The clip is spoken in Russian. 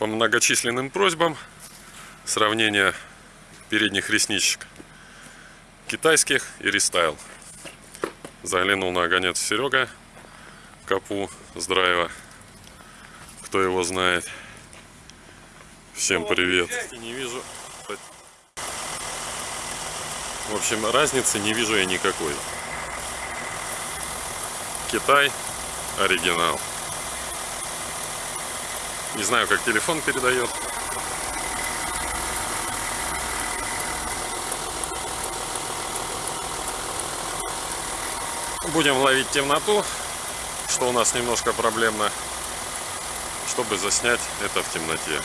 по многочисленным просьбам сравнение передних ресничек китайских и рестайл. Заглянул на огонец Серега Капу с драйва. Кто его знает. Всем привет. Не вижу. В общем, разницы не вижу я никакой. Китай, оригинал. Не знаю, как телефон передает. Будем ловить темноту, что у нас немножко проблемно, чтобы заснять это в темноте.